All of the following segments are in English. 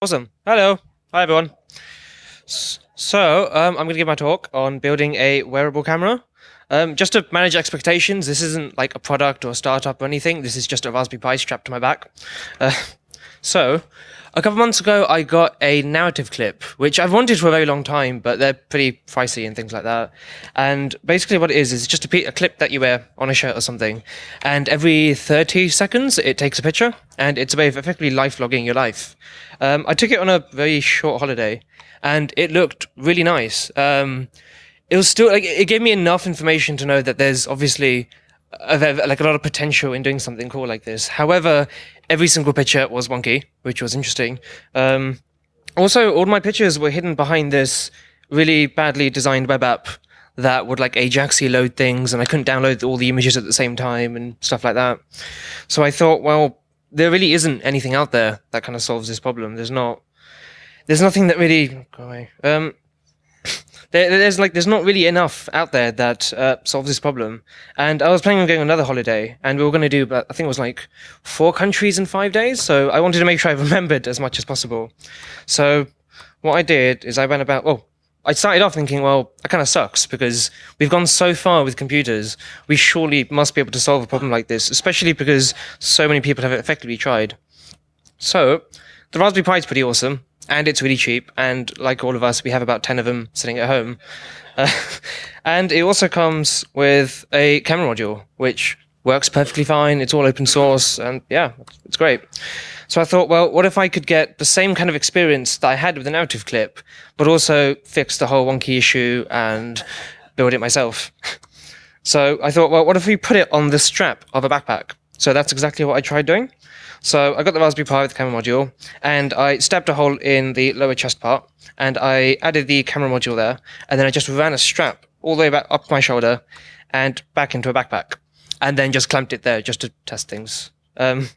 Awesome. Hello. Hi, everyone. So, um, I'm going to give my talk on building a wearable camera. Um, just to manage expectations, this isn't like a product or a startup or anything. This is just a Raspberry Pi strapped to my back. Uh, so, a couple months ago, I got a narrative clip, which I've wanted for a very long time, but they're pretty pricey and things like that. And basically, what it is is just a, a clip that you wear on a shirt or something, and every 30 seconds, it takes a picture, and it's a way of effectively life logging your life. Um, I took it on a very short holiday, and it looked really nice. Um, it was still like it gave me enough information to know that there's obviously like a lot of potential in doing something cool like this. However, every single picture was wonky, which was interesting. Um, also, all my pictures were hidden behind this really badly designed web app that would like Ajaxy load things, and I couldn't download all the images at the same time and stuff like that. So I thought, well, there really isn't anything out there that kind of solves this problem. There's not. There's nothing that really. Um, there, there's like there's not really enough out there that uh, solves this problem. And I was planning on going another holiday, and we were going to do, but I think it was like four countries in five days. So I wanted to make sure I remembered as much as possible. So what I did is I went about. Well, I started off thinking, well, that kind of sucks because we've gone so far with computers. We surely must be able to solve a problem like this, especially because so many people have effectively tried. So the Raspberry Pi is pretty awesome and it's really cheap. And like all of us, we have about 10 of them sitting at home. Uh, and it also comes with a camera module, which works perfectly fine. It's all open source, and yeah, it's great. So I thought, well, what if I could get the same kind of experience that I had with the narrative clip, but also fix the whole wonky issue and build it myself? so I thought, well, what if we put it on the strap of a backpack? So that's exactly what I tried doing. So I got the Raspberry Pi with the camera module, and I stabbed a hole in the lower chest part, and I added the camera module there, and then I just ran a strap all the way back up my shoulder and back into a backpack, and then just clamped it there just to test things. Um,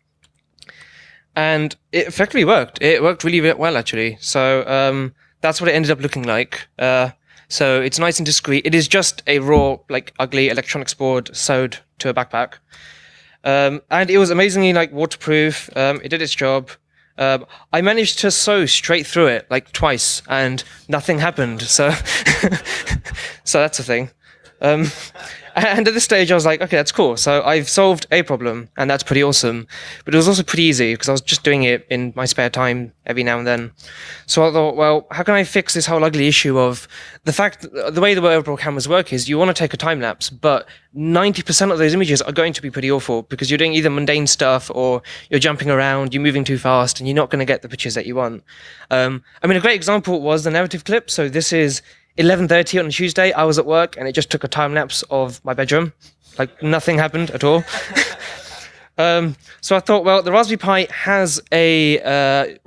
and it effectively worked. It worked really well, actually. So um, that's what it ended up looking like. Uh, so it's nice and discreet. It is just a raw, like ugly electronics board sewed to a backpack. Um, and it was amazingly like waterproof. Um, it did its job. Um, I managed to sew straight through it like twice, and nothing happened. So, so that's a thing. And at this stage, I was like, okay, that's cool. So I've solved a problem, and that's pretty awesome. But it was also pretty easy because I was just doing it in my spare time every now and then. So I thought, well, how can I fix this whole ugly issue of the fact the way the wearable cameras work is you want to take a time lapse, but 90% of those images are going to be pretty awful because you're doing either mundane stuff or you're jumping around, you're moving too fast, and you're not going to get the pictures that you want. Um, I mean, a great example was the narrative clip. So this is 11.30 on a Tuesday, I was at work and it just took a time lapse of my bedroom. Like nothing happened at all. um, so I thought, well, the Raspberry Pi has a uh,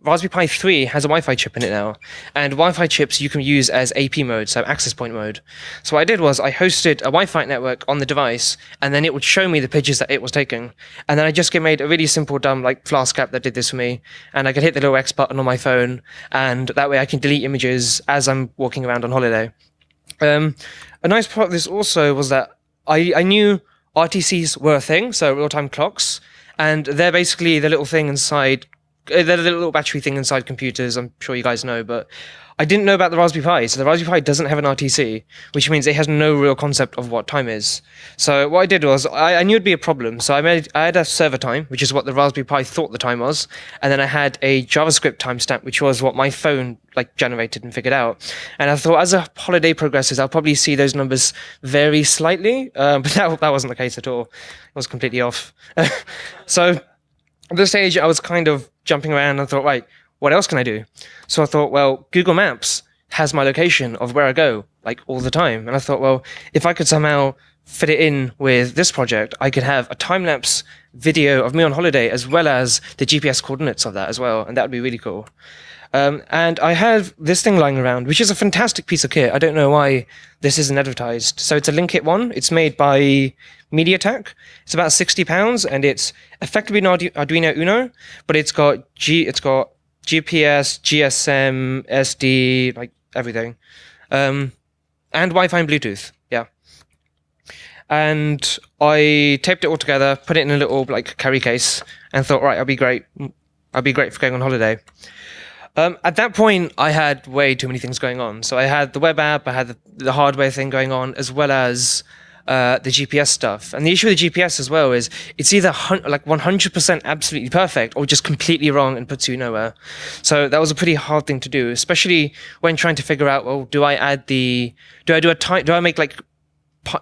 Raspberry Pi 3 has a Wi-Fi chip in it now, and Wi-Fi chips you can use as AP mode, so access point mode. So what I did was I hosted a Wi-Fi network on the device, and then it would show me the pictures that it was taking. And then I just made a really simple, dumb like Flask app that did this for me, and I could hit the little X button on my phone, and that way I can delete images as I'm walking around on holiday. Um, a nice part of this also was that I, I knew RTCs were a thing, so real-time clocks, and they're basically the little thing inside they're the little battery thing inside computers. I'm sure you guys know, but I didn't know about the Raspberry Pi. So the Raspberry Pi doesn't have an RTC, which means it has no real concept of what time is. So what I did was I, I knew it'd be a problem. So I made I had a server time, which is what the Raspberry Pi thought the time was, and then I had a JavaScript timestamp, which was what my phone like generated and figured out. And I thought as a holiday progresses, I'll probably see those numbers vary slightly, uh, but that that wasn't the case at all. It was completely off. so at this stage, I was kind of jumping around and thought, right, what else can I do? So I thought, well, Google Maps has my location of where I go, like all the time. And I thought, well, if I could somehow fit it in with this project, I could have a time lapse video of me on holiday as well as the GPS coordinates of that as well. And that would be really cool. Um, and I have this thing lying around, which is a fantastic piece of kit. I don't know why this isn't advertised. So it's a Linkit one. It's made by MediaTek. It's about sixty pounds, and it's effectively an Arduino Uno, but it's got G, it's got GPS, GSM, SD, like everything, um, and Wi-Fi and Bluetooth. Yeah. And I taped it all together, put it in a little like carry case, and thought, right, I'll be great. I'll be great for going on holiday. Um, at that point, I had way too many things going on. So I had the web app, I had the, the hardware thing going on, as well as uh, the GPS stuff. And the issue with the GPS as well is it's either like 100% absolutely perfect or just completely wrong and puts you nowhere. So that was a pretty hard thing to do, especially when trying to figure out, well, do I add the, do I do a type, do I make like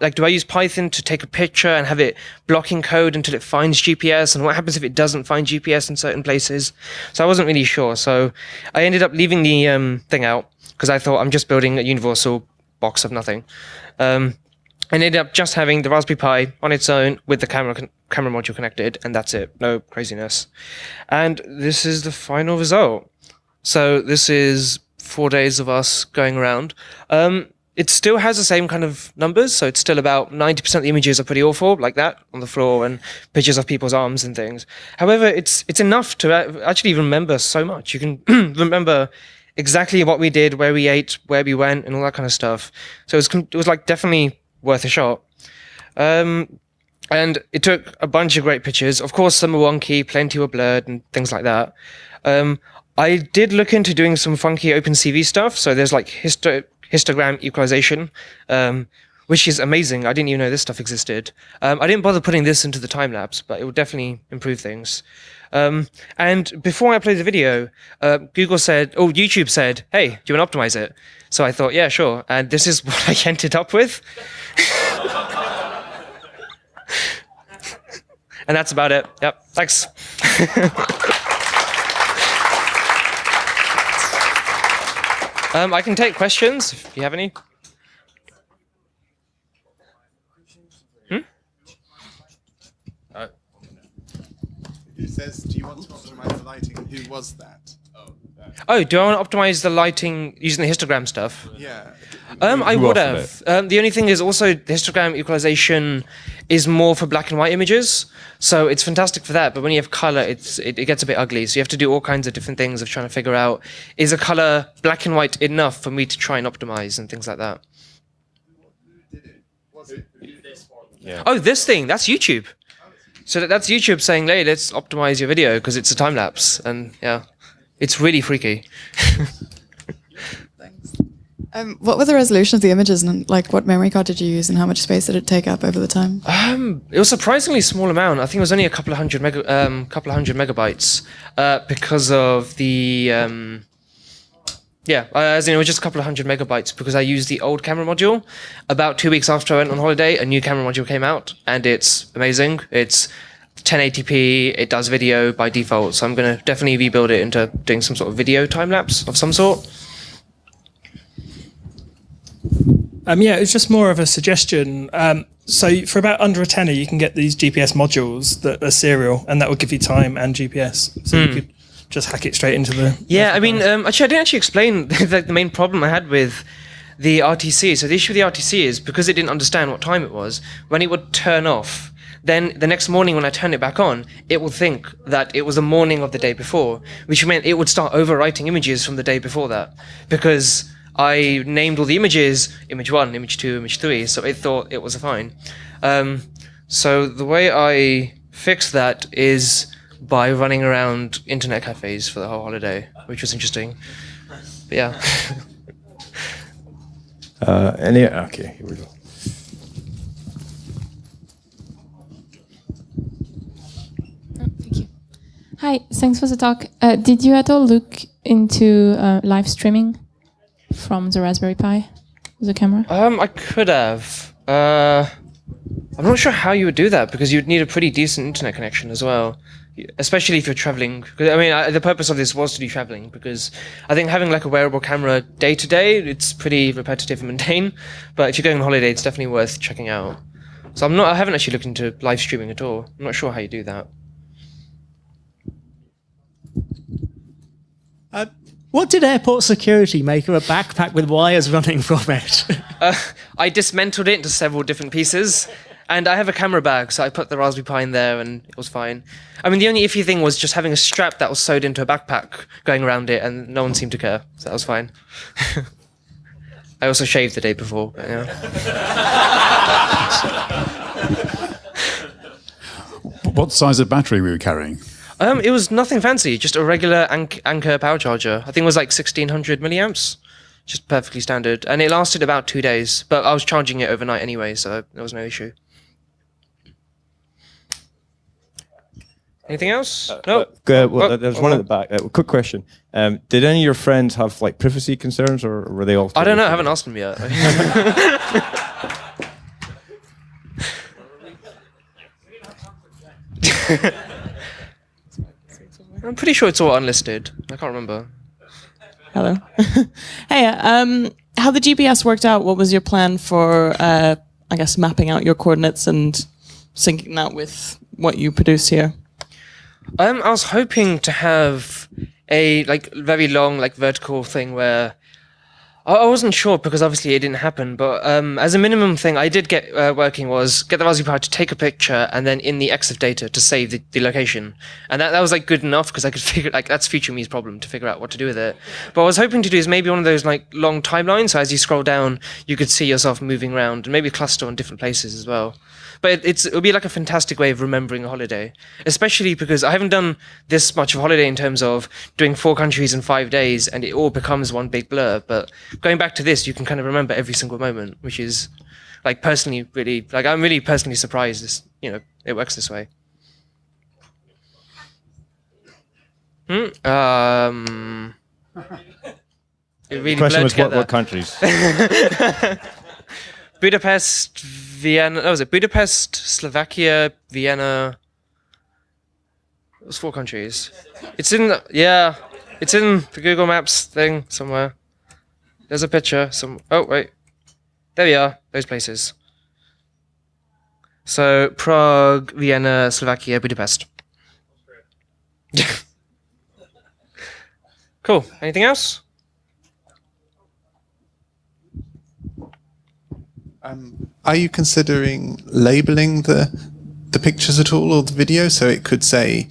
like do I use Python to take a picture and have it blocking code until it finds GPS and what happens if it doesn't find GPS in certain places so I wasn't really sure so I ended up leaving the um, thing out because I thought I'm just building a universal box of nothing um, and ended up just having the Raspberry Pi on its own with the camera camera module connected, and that's it. No craziness. And this is the final result. So this is four days of us going around. Um, it still has the same kind of numbers, so it's still about 90% of the images are pretty awful, like that, on the floor, and pictures of people's arms and things. However, it's it's enough to actually remember so much. You can remember exactly what we did, where we ate, where we went, and all that kind of stuff. So it was, it was like definitely worth a shot. Um, and it took a bunch of great pictures. Of course, some were wonky, plenty were blurred, and things like that. Um, I did look into doing some funky OpenCV stuff. So there's like histo histogram equalization, um, which is amazing. I didn't even know this stuff existed. Um, I didn't bother putting this into the time lapse, but it will definitely improve things. Um, and before I played the video, uh, Google said, oh, YouTube said, hey, do you want to optimize it? So I thought, yeah, sure. And this is what I ended up with. and that's about it. Yep. Thanks. um, I can take questions if you have any. Hmm? Uh, it says, do you want to optimize the lighting? Who was that? Oh, do I want to optimize the lighting using the histogram stuff? Yeah. Um, I would have. Um, the only thing is also the histogram equalization is more for black and white images, so it's fantastic for that. But when you have color, it's it, it gets a bit ugly. So you have to do all kinds of different things of trying to figure out is a color black and white enough for me to try and optimize and things like that. Yeah. Oh, this thing that's YouTube. So that's YouTube saying, "Hey, let's optimize your video because it's a time lapse." And yeah. It's really freaky. Thanks. Um, what were the resolution of the images and like what memory card did you use and how much space did it take up over the time? Um, it was a surprisingly small amount. I think it was only a couple of hundred mega, um, couple of hundred megabytes, uh, because of the, um, yeah, uh, as in it was just a couple of hundred megabytes because I used the old camera module. About two weeks after I went on holiday, a new camera module came out and it's amazing. It's 1080p, it does video by default, so I'm going to definitely rebuild it into doing some sort of video time lapse of some sort. Um, yeah, it's just more of a suggestion. Um, so for about under a tenner, you can get these GPS modules that are serial, and that will give you time and GPS. So mm. you hmm. could just hack it straight into the. Yeah, I mean, um, actually, I didn't actually explain the, the main problem I had with the RTC. So the issue with the RTC is because it didn't understand what time it was, when it would turn off, then the next morning when I turn it back on, it will think that it was the morning of the day before, which meant it would start overwriting images from the day before that. Because I named all the images, image one, image two, image three, so it thought it was fine. Um, so the way I fixed that is by running around internet cafes for the whole holiday, which was interesting. But yeah. uh, any, okay, here we go. Oh, thank you. Hi, thanks for the talk. Uh, did you at all look into uh, live streaming from the Raspberry Pi, the camera? Um, I could have. Uh, I'm not sure how you would do that because you'd need a pretty decent internet connection as well, especially if you're traveling. I mean, I, the purpose of this was to do traveling because I think having like a wearable camera day to day, it's pretty repetitive and mundane. But if you're going on holiday, it's definitely worth checking out. So I'm not. I haven't actually looked into live streaming at all. I'm not sure how you do that. Uh, what did airport security make of a backpack with wires running from it? uh, I dismantled it into several different pieces. And I have a camera bag, so I put the Raspberry Pi in there and it was fine. I mean, the only iffy thing was just having a strap that was sewed into a backpack going around it, and no one seemed to care, so that was fine. I also shaved the day before. But, yeah. what size of battery were you carrying? Um, it was nothing fancy, just a regular Ank- Anker power charger. I think it was like 1600 milliamps, just perfectly standard, and it lasted about two days. But I was charging it overnight anyway, so there was no issue. Anything else? no. Uh, well, Oh, there's oh, one oh. at the back. Uh, quick question: um, Did any of your friends have like privacy concerns, or were they all? I don't know. I haven't asked them yet. I'm pretty sure it's all unlisted. I can't remember. Hello. hey, um, how the GPS worked out? What was your plan for, uh, I guess, mapping out your coordinates and syncing that with what you produce here? Um, I was hoping to have a like very long like vertical thing where I, wasn't sure because obviously it didn't happen. But um, as a minimum thing, I did get uh, working was get the Raspberry Pi to take a picture and then in the EXIF data to save the, the location, and that, that was like good enough because I could figure like that's future me's problem to figure out what to do with it. But I was hoping to do is maybe one of those like long timelines, so as you scroll down, you could see yourself moving around and maybe cluster on different places as well. But it, it's it'll be like a fantastic way of remembering a holiday, especially because I haven't done this much of a holiday in terms of doing four countries in five days, and it all becomes one big blur. But going back to this, you can kind of remember every single moment, which is like personally really like I'm really personally surprised. This you know it works this way. Hmm. Um. It really The question was what, what countries? Budapest, Vienna. That was it. Budapest, Slovakia, Vienna. It was four countries. It's in. Yeah, it's in the Google Maps thing somewhere. There's a picture. Some. Oh wait, there we are. Those places. So Prague, Vienna, Slovakia, Budapest. cool. Anything else? Um, are you considering labeling the the pictures at all or the video so it could say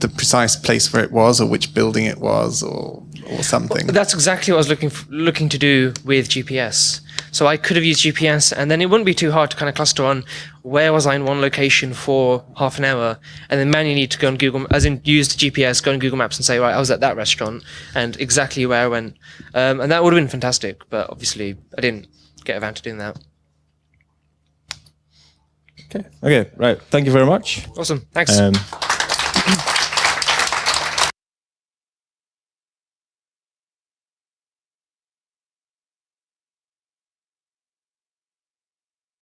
the precise place where it was or which building it was or or something? That's exactly what I was looking f- looking to do with GPS. So I could have used GPS, and then it wouldn't be too hard to kind of cluster on where was I in one location for half an hour, and then manually need to go on Google, as in use the GPS, go on Google Maps, and say right, I was at that restaurant and exactly where I went, um, and that would have been fantastic. But obviously, I didn't get around to doing that. okay. Okay. Right. Thank you very much. Awesome, thanks. Um,